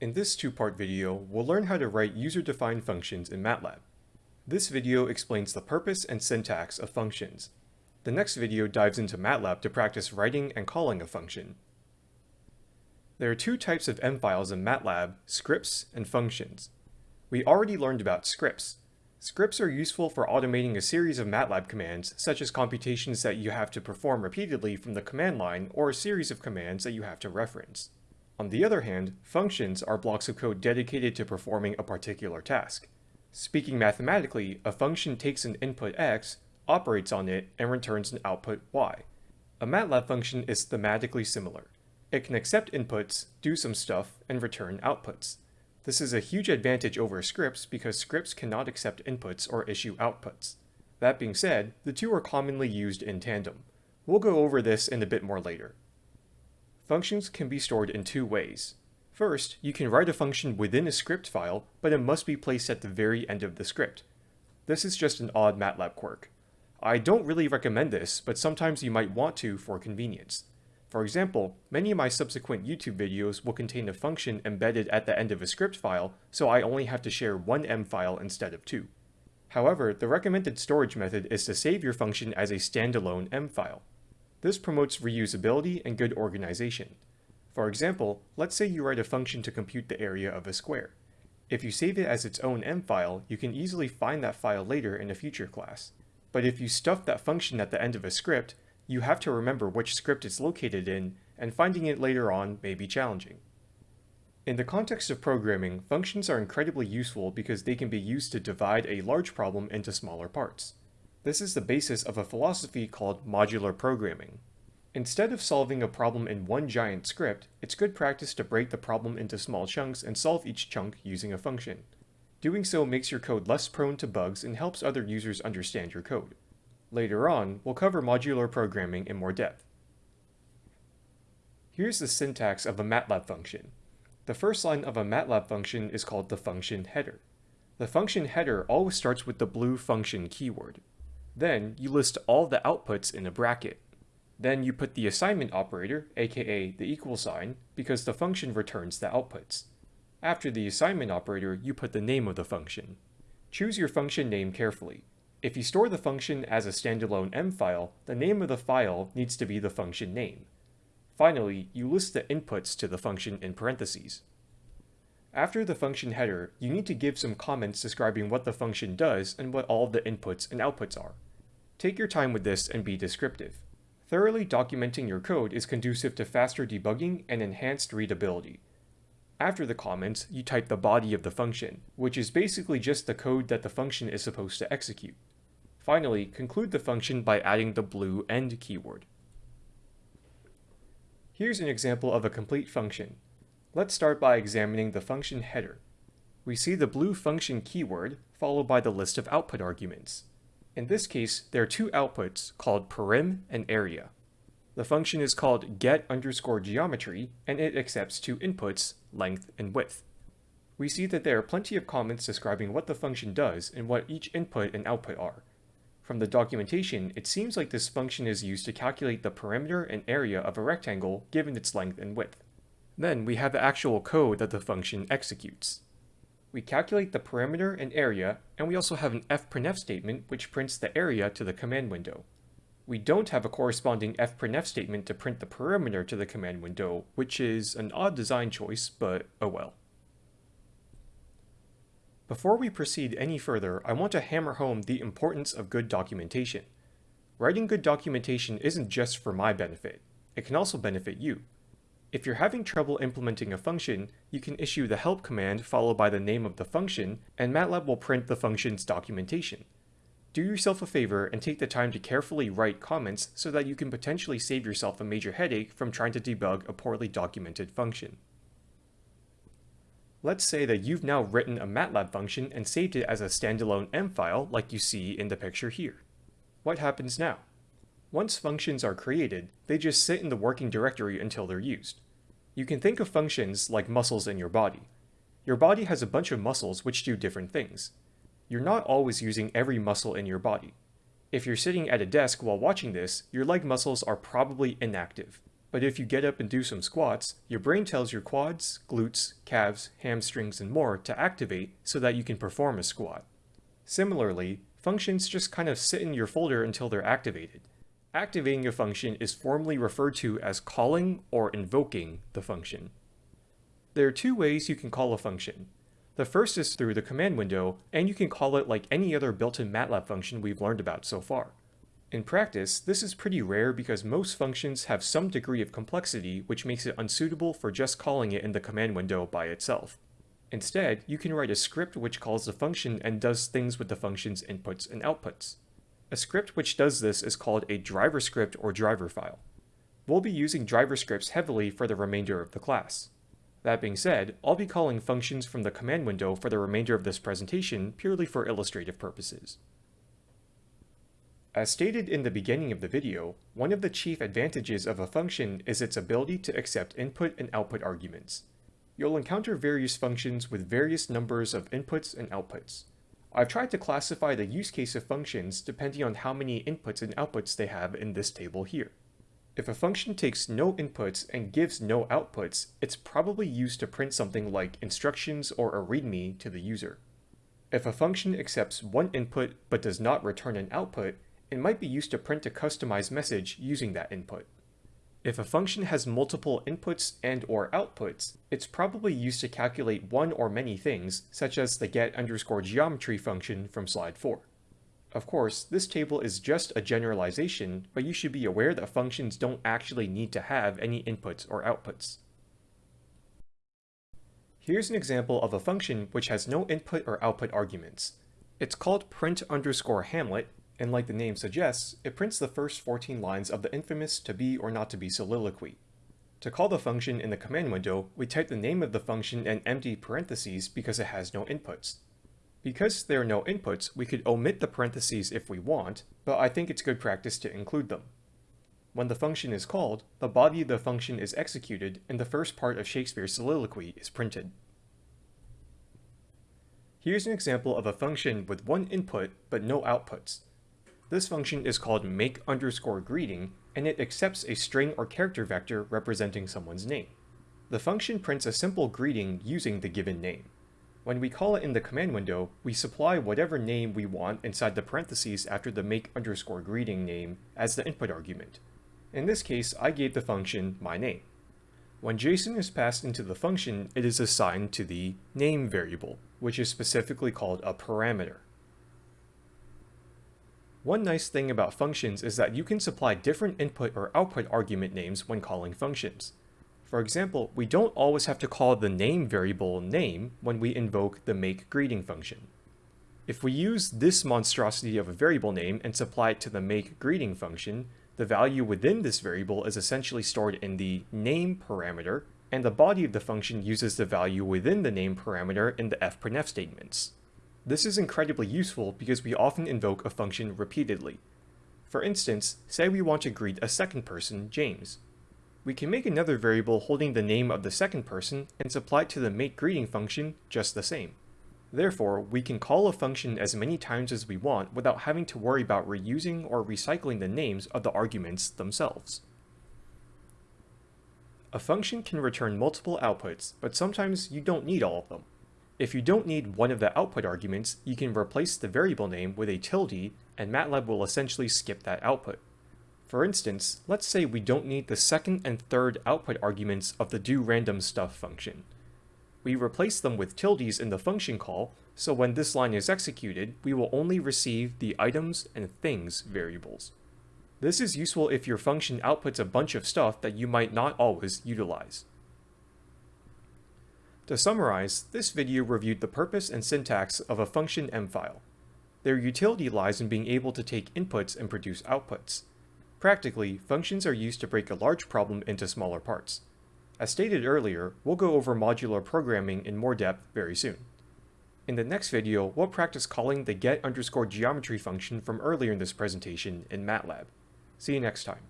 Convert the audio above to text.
In this two-part video, we'll learn how to write user-defined functions in MATLAB. This video explains the purpose and syntax of functions. The next video dives into MATLAB to practice writing and calling a function. There are two types of M files in MATLAB, scripts and functions. We already learned about scripts. Scripts are useful for automating a series of MATLAB commands, such as computations that you have to perform repeatedly from the command line or a series of commands that you have to reference. On the other hand, functions are blocks of code dedicated to performing a particular task. Speaking mathematically, a function takes an input x, operates on it, and returns an output y. A MATLAB function is thematically similar. It can accept inputs, do some stuff, and return outputs. This is a huge advantage over scripts because scripts cannot accept inputs or issue outputs. That being said, the two are commonly used in tandem. We'll go over this in a bit more later. Functions can be stored in two ways. First, you can write a function within a script file, but it must be placed at the very end of the script. This is just an odd MATLAB quirk. I don't really recommend this, but sometimes you might want to for convenience. For example, many of my subsequent YouTube videos will contain a function embedded at the end of a script file, so I only have to share one M file instead of two. However, the recommended storage method is to save your function as a standalone M file. This promotes reusability and good organization. For example, let's say you write a function to compute the area of a square. If you save it as its own M file, you can easily find that file later in a future class. But if you stuff that function at the end of a script, you have to remember which script it's located in, and finding it later on may be challenging. In the context of programming, functions are incredibly useful because they can be used to divide a large problem into smaller parts. This is the basis of a philosophy called modular programming. Instead of solving a problem in one giant script, it's good practice to break the problem into small chunks and solve each chunk using a function. Doing so makes your code less prone to bugs and helps other users understand your code. Later on, we'll cover modular programming in more depth. Here's the syntax of a MATLAB function. The first line of a MATLAB function is called the function header. The function header always starts with the blue function keyword. Then you list all the outputs in a bracket. Then you put the assignment operator, aka the equal sign, because the function returns the outputs. After the assignment operator, you put the name of the function. Choose your function name carefully. If you store the function as a standalone M file, the name of the file needs to be the function name. Finally, you list the inputs to the function in parentheses. After the function header, you need to give some comments describing what the function does and what all the inputs and outputs are. Take your time with this and be descriptive. Thoroughly documenting your code is conducive to faster debugging and enhanced readability. After the comments, you type the body of the function, which is basically just the code that the function is supposed to execute. Finally, conclude the function by adding the blue end keyword. Here's an example of a complete function. Let's start by examining the function header. We see the blue function keyword, followed by the list of output arguments. In this case, there are two outputs called perim and area. The function is called get underscore geometry, and it accepts two inputs, length and width. We see that there are plenty of comments describing what the function does and what each input and output are. From the documentation, it seems like this function is used to calculate the perimeter and area of a rectangle given its length and width. Then we have the actual code that the function executes. We calculate the perimeter and area, and we also have an fprintf statement which prints the area to the command window. We don't have a corresponding fprintf statement to print the perimeter to the command window, which is an odd design choice, but oh well. Before we proceed any further, I want to hammer home the importance of good documentation. Writing good documentation isn't just for my benefit, it can also benefit you. If you're having trouble implementing a function, you can issue the help command followed by the name of the function, and MATLAB will print the function's documentation. Do yourself a favor and take the time to carefully write comments so that you can potentially save yourself a major headache from trying to debug a poorly documented function. Let's say that you've now written a MATLAB function and saved it as a standalone M file like you see in the picture here. What happens now? Once functions are created, they just sit in the working directory until they're used. You can think of functions like muscles in your body. Your body has a bunch of muscles which do different things. You're not always using every muscle in your body. If you're sitting at a desk while watching this, your leg muscles are probably inactive. But if you get up and do some squats, your brain tells your quads, glutes, calves, hamstrings, and more to activate so that you can perform a squat. Similarly, functions just kind of sit in your folder until they're activated. Activating a function is formally referred to as calling or invoking the function. There are two ways you can call a function. The first is through the command window, and you can call it like any other built-in MATLAB function we've learned about so far. In practice, this is pretty rare because most functions have some degree of complexity which makes it unsuitable for just calling it in the command window by itself. Instead, you can write a script which calls the function and does things with the function's inputs and outputs. A script which does this is called a driver script or driver file. We'll be using driver scripts heavily for the remainder of the class. That being said, I'll be calling functions from the command window for the remainder of this presentation purely for illustrative purposes. As stated in the beginning of the video, one of the chief advantages of a function is its ability to accept input and output arguments. You'll encounter various functions with various numbers of inputs and outputs. I've tried to classify the use case of functions depending on how many inputs and outputs they have in this table here. If a function takes no inputs and gives no outputs, it's probably used to print something like instructions or a readme to the user. If a function accepts one input but does not return an output, it might be used to print a customized message using that input. If a function has multiple inputs and or outputs, it's probably used to calculate one or many things, such as the get underscore geometry function from slide 4. Of course, this table is just a generalization, but you should be aware that functions don't actually need to have any inputs or outputs. Here's an example of a function which has no input or output arguments. It's called print underscore hamlet, and like the name suggests, it prints the first 14 lines of the infamous to be or not to be soliloquy. To call the function in the command window, we type the name of the function and empty parentheses because it has no inputs. Because there are no inputs, we could omit the parentheses if we want, but I think it's good practice to include them. When the function is called, the body of the function is executed and the first part of Shakespeare's soliloquy is printed. Here's an example of a function with one input but no outputs. This function is called make underscore greeting, and it accepts a string or character vector representing someone's name. The function prints a simple greeting using the given name. When we call it in the command window, we supply whatever name we want inside the parentheses after the make underscore greeting name as the input argument. In this case, I gave the function my name. When Jason is passed into the function, it is assigned to the name variable, which is specifically called a parameter. One nice thing about functions is that you can supply different input or output argument names when calling functions. For example, we don't always have to call the name variable name when we invoke the make greeting function. If we use this monstrosity of a variable name and supply it to the make greeting function, the value within this variable is essentially stored in the name parameter, and the body of the function uses the value within the name parameter in the fprintf statements. This is incredibly useful because we often invoke a function repeatedly. For instance, say we want to greet a second person, James. We can make another variable holding the name of the second person and supply it to the make greeting function just the same. Therefore, we can call a function as many times as we want without having to worry about reusing or recycling the names of the arguments themselves. A function can return multiple outputs, but sometimes you don't need all of them. If you don't need one of the output arguments, you can replace the variable name with a tilde, and MATLAB will essentially skip that output. For instance, let's say we don't need the second and third output arguments of the do random stuff function. We replace them with tildes in the function call, so when this line is executed, we will only receive the items and things variables. This is useful if your function outputs a bunch of stuff that you might not always utilize. To summarize, this video reviewed the purpose and syntax of a function M file. Their utility lies in being able to take inputs and produce outputs. Practically, functions are used to break a large problem into smaller parts. As stated earlier, we'll go over modular programming in more depth very soon. In the next video, we'll practice calling the get underscore geometry function from earlier in this presentation in MATLAB. See you next time.